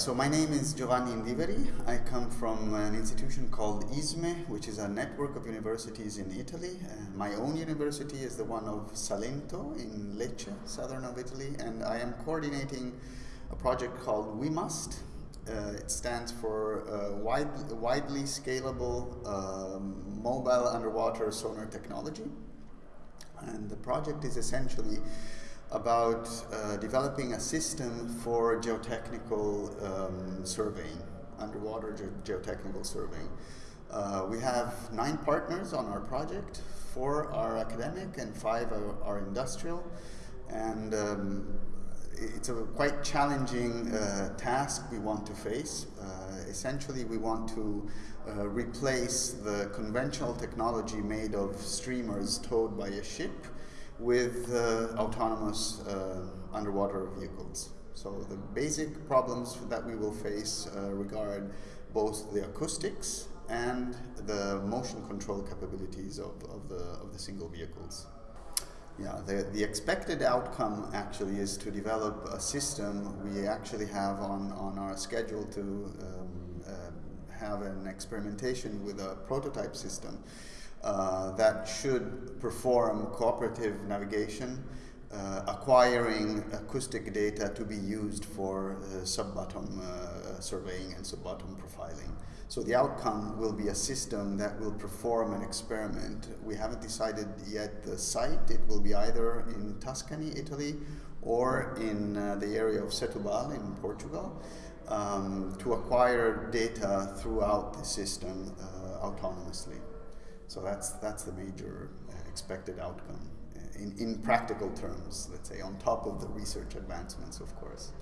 So my name is Giovanni Indiveri. I come from an institution called ISME, which is a network of universities in Italy. Uh, my own university is the one of Salento in Lecce, southern of Italy, and I am coordinating a project called WiMUST. Uh, it stands for uh, wide, widely scalable um, mobile underwater sonar technology. And the project is essentially about uh, developing a system for geotechnical um, surveying, underwater ge geotechnical surveying. Uh, we have nine partners on our project, four are academic and five are, are industrial. And um, it's a quite challenging uh, task we want to face. Uh, essentially, we want to uh, replace the conventional technology made of streamers towed by a ship with uh, autonomous uh, underwater vehicles. So the basic problems that we will face uh, regard both the acoustics and the motion control capabilities of, of, the, of the single vehicles. Yeah, the, the expected outcome actually is to develop a system we actually have on, on our schedule to um, uh, have an experimentation with a prototype system uh, that should perform cooperative navigation, uh, acquiring acoustic data to be used for uh, sub-bottom uh, surveying and sub-bottom profiling. So the outcome will be a system that will perform an experiment. We haven't decided yet the site. It will be either in Tuscany, Italy, or in uh, the area of Setúbal in Portugal um, to acquire data throughout the system uh, autonomously. So that's, that's the major uh, expected outcome uh, in, in practical terms, let's say, on top of the research advancements, of course.